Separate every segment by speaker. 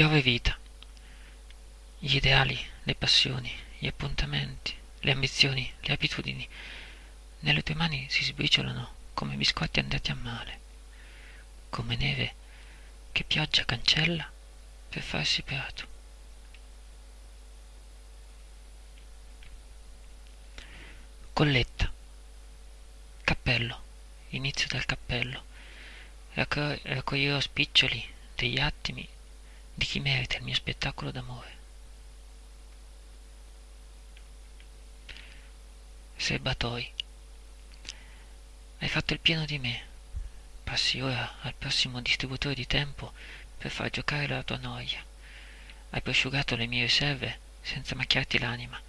Speaker 1: Piove vita. Gli ideali, le passioni, gli appuntamenti, le ambizioni, le abitudini, nelle tue mani si sbriciolano come biscotti andati a male, come neve che pioggia cancella per farsi prato. Colletta. Cappello. Inizio del cappello. Raccoglierò spiccioli degli attimi di chi merita il mio spettacolo d'amore. Serbatoi. Hai fatto il pieno di me. Passi ora al prossimo distributore di tempo per far giocare la tua noia. Hai prosciugato le mie riserve senza macchiarti l'anima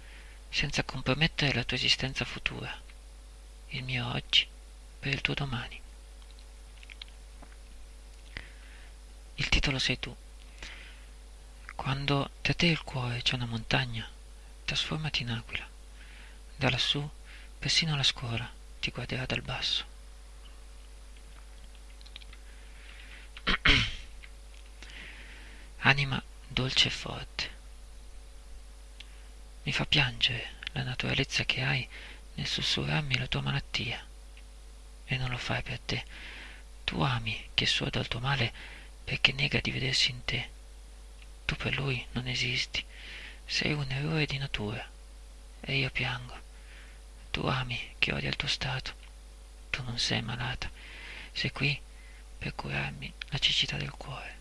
Speaker 1: senza compromettere la tua esistenza futura, il mio oggi per il tuo domani. Il titolo sei tu. Quando da te il cuore c'è una montagna, trasformati in aquila. Da lassù, persino la scuola ti guarderà dal basso. Anima dolce e forte mi fa piangere la naturalezza che hai nel sussurrarmi la tua malattia. E non lo fai per te. Tu ami che sorda al tuo male perché nega di vedersi in te. Tu per lui non esisti. Sei un errore di natura. E io piango. Tu ami che odia il tuo stato. Tu non sei malata. Sei qui per curarmi la cecità del cuore.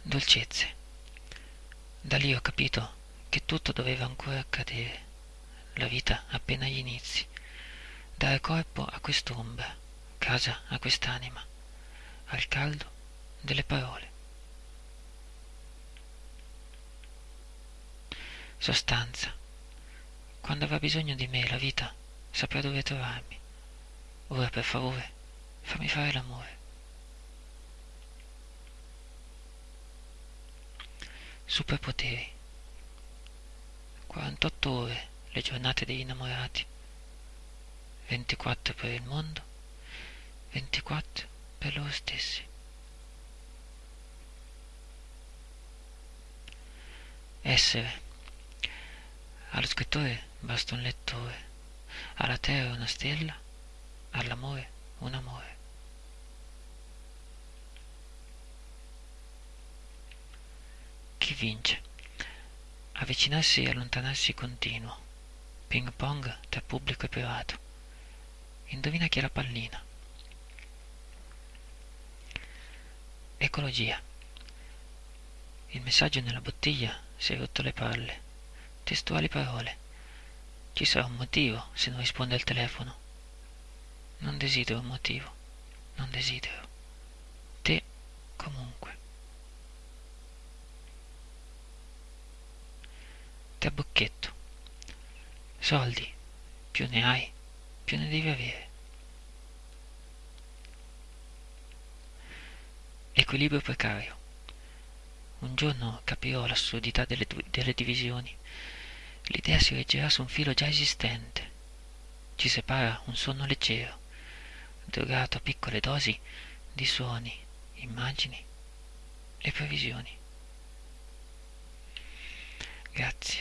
Speaker 1: dolcezze. Da lì ho capito che tutto doveva ancora accadere, la vita appena agli inizi, dare corpo a quest'ombra, casa a quest'anima, al caldo delle parole. Sostanza. Quando avrà bisogno di me la vita saprà dove trovarmi. Ora per favore fammi fare l'amore. Superpoteri. 48 ore le giornate degli innamorati. 24 per il mondo, 24 per loro stessi. Essere. Allo scrittore basta un lettore, alla terra una stella, all'amore un amore. Chi vince? Avvicinarsi e allontanarsi continuo. Ping pong tra pubblico e privato. Indovina chi è la pallina. Ecologia. Il messaggio nella bottiglia si è rotto le palle. Testuali parole. Ci sarà un motivo se non risponde al telefono. Non desidero un motivo. Non desidero. Te comunque. Trabocchetto. Soldi. Più ne hai, più ne devi avere. Equilibrio precario. Un giorno capirò l'assurdità delle, delle divisioni. L'idea si reggerà su un filo già esistente. Ci separa un sonno leggero, drogato a piccole dosi di suoni, immagini e previsioni. Grazie.